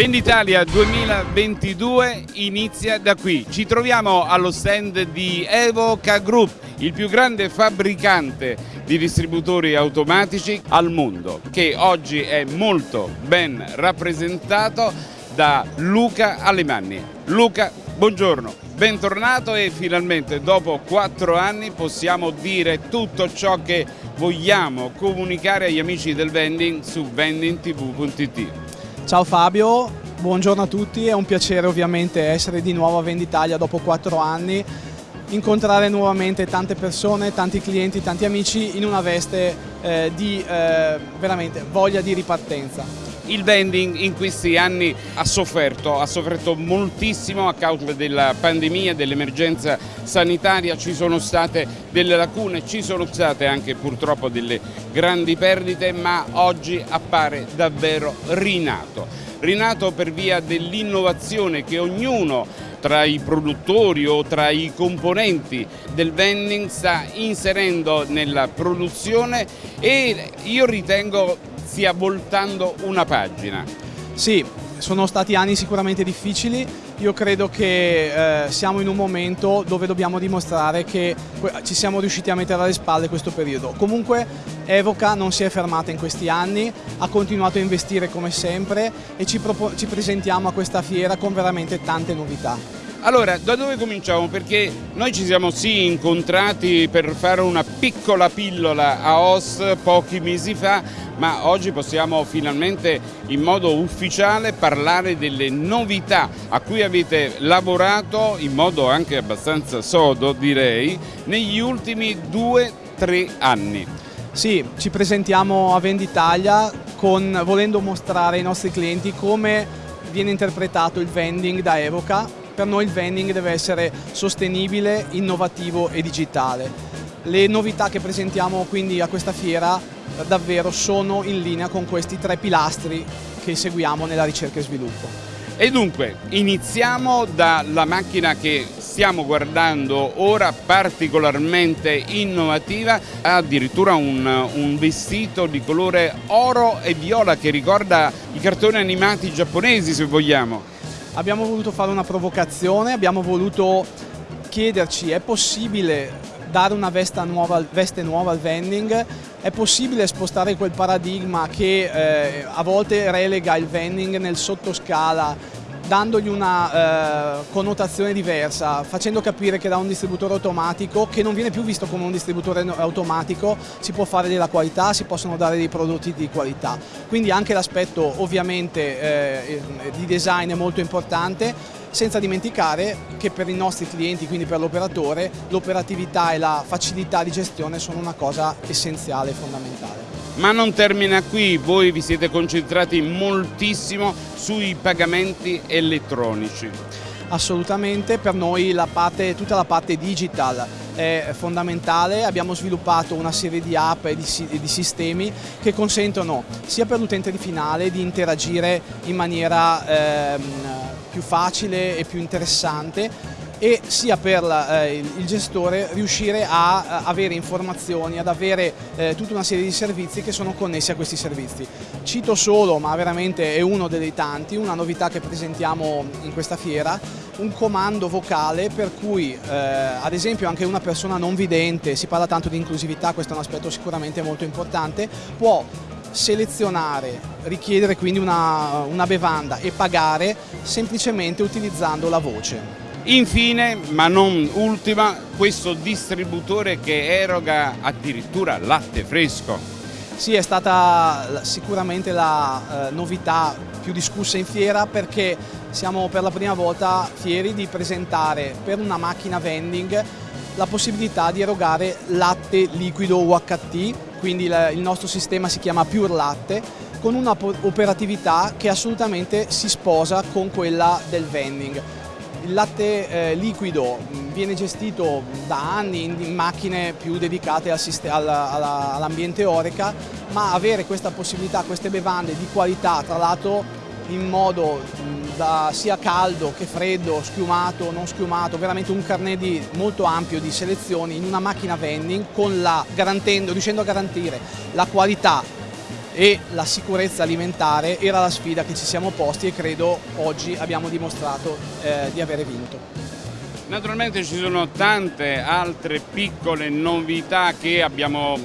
Venditalia 2022 inizia da qui. Ci troviamo allo stand di Evoca Group, il più grande fabbricante di distributori automatici al mondo, che oggi è molto ben rappresentato da Luca Alemanni. Luca, buongiorno, bentornato e finalmente dopo quattro anni possiamo dire tutto ciò che vogliamo comunicare agli amici del vending su vendingtv.it. Ciao Fabio, buongiorno a tutti, è un piacere ovviamente essere di nuovo a Venditalia dopo quattro anni, incontrare nuovamente tante persone, tanti clienti, tanti amici in una veste eh, di eh, veramente voglia di ripartenza. Il vending in questi anni ha sofferto, ha sofferto moltissimo a causa della pandemia, dell'emergenza sanitaria, ci sono state delle lacune, ci sono state anche purtroppo delle grandi perdite, ma oggi appare davvero rinato. Rinato per via dell'innovazione che ognuno tra i produttori o tra i componenti del vending sta inserendo nella produzione e io ritengo stia voltando una pagina. Sì, sono stati anni sicuramente difficili, io credo che eh, siamo in un momento dove dobbiamo dimostrare che ci siamo riusciti a mettere alle spalle questo periodo. Comunque Evoca non si è fermata in questi anni, ha continuato a investire come sempre e ci, ci presentiamo a questa fiera con veramente tante novità. Allora, da dove cominciamo? Perché noi ci siamo sì incontrati per fare una piccola pillola a OS pochi mesi fa, ma oggi possiamo finalmente in modo ufficiale parlare delle novità a cui avete lavorato in modo anche abbastanza sodo direi negli ultimi due tre anni. Sì, ci presentiamo a Venditalia con, volendo mostrare ai nostri clienti come viene interpretato il vending da Evoca per noi il vending deve essere sostenibile, innovativo e digitale. Le novità che presentiamo quindi a questa fiera davvero sono in linea con questi tre pilastri che seguiamo nella ricerca e sviluppo. E dunque iniziamo dalla macchina che stiamo guardando ora particolarmente innovativa, ha addirittura un, un, vestito di colore oro e viola che ricorda i cartoni animati giapponesi se vogliamo. Abbiamo voluto fare una provocazione, abbiamo voluto chiederci è possibile dare una nuova, veste nuova al vending, è possibile spostare quel paradigma che eh, a volte relega il vending nel sottoscala dandogli una eh, connotazione diversa, facendo capire che da un distributore automatico, che non viene più visto come un distributore automatico, si può fare della qualità, si possono dare dei prodotti di qualità. Quindi anche l'aspetto ovviamente eh, di design è molto importante, senza dimenticare che per i nostri clienti, quindi per l'operatore, l'operatività e la facilità di gestione sono una cosa essenziale e fondamentale. Ma non termina qui, voi vi siete concentrati moltissimo sui pagamenti elettronici. Assolutamente, per noi la parte, tutta la parte digital è fondamentale, abbiamo sviluppato una serie di app e di, di sistemi che consentono sia per l'utente finale di interagire in maniera ehm, più facile e più interessante e sia per eh, il gestore riuscire a, a avere informazioni, ad avere eh, tutta una serie di servizi che sono connessi a questi servizi. Cito solo, ma veramente è uno dei tanti, una novità che presentiamo in questa fiera, un comando vocale per cui eh, ad esempio anche una persona non vidente, si parla tanto di inclusività, questo è un aspetto sicuramente molto importante, può selezionare, richiedere quindi una, una bevanda e pagare semplicemente utilizzando la voce. Infine, ma non ultima, questo distributore che eroga addirittura latte fresco. Sì, è stata sicuramente la eh, novità più discussa in fiera perché siamo per la prima volta fieri di presentare per una macchina vending la possibilità di erogare latte liquido UHT, quindi il nostro sistema si chiama Pure Latte, con una operatività che assolutamente si sposa con quella del vending. Il latte eh, liquido viene gestito da anni in, in macchine più dedicate al all'ambiente Oreca, ma avere questa possibilità, queste bevande di qualità, tra l'altro in modo da sia caldo che freddo, schiumato, non schiumato, veramente un carnet di, molto ampio di selezioni in una macchina vending la, riuscendo a garantire la qualità e la sicurezza alimentare era la sfida che ci siamo posti e credo oggi abbiamo dimostrato eh, di avere vinto. Naturalmente ci sono tante altre piccole novità che abbiamo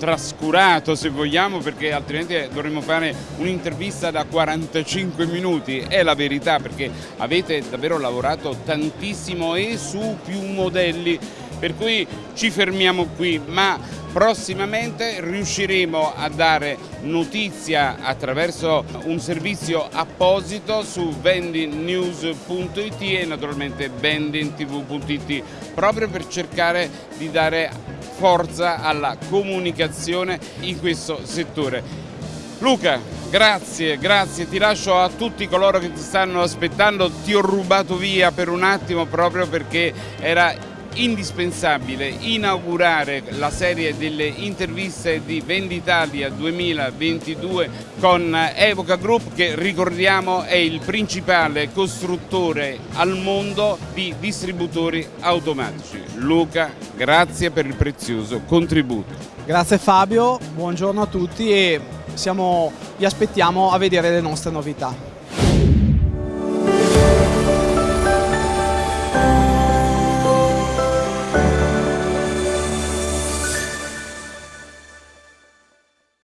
trascurato se vogliamo perché altrimenti dovremmo fare un'intervista da 45 minuti, è la verità perché avete davvero lavorato tantissimo e su più modelli per cui ci fermiamo qui ma prossimamente riusciremo a dare notizia attraverso un servizio apposito su vendingnews.it e naturalmente vendingtv.it proprio per cercare di dare forza alla comunicazione in questo settore. Luca, grazie, grazie, ti lascio a tutti coloro che ti stanno aspettando, ti ho rubato via per un attimo proprio perché era indispensabile inaugurare la serie delle interviste di Venditalia 2022 con Evoca Group che ricordiamo è il principale costruttore al mondo di distributori automatici. Luca, grazie per il prezioso contributo. Grazie Fabio, buongiorno a tutti e siamo, vi aspettiamo a vedere le nostre novità.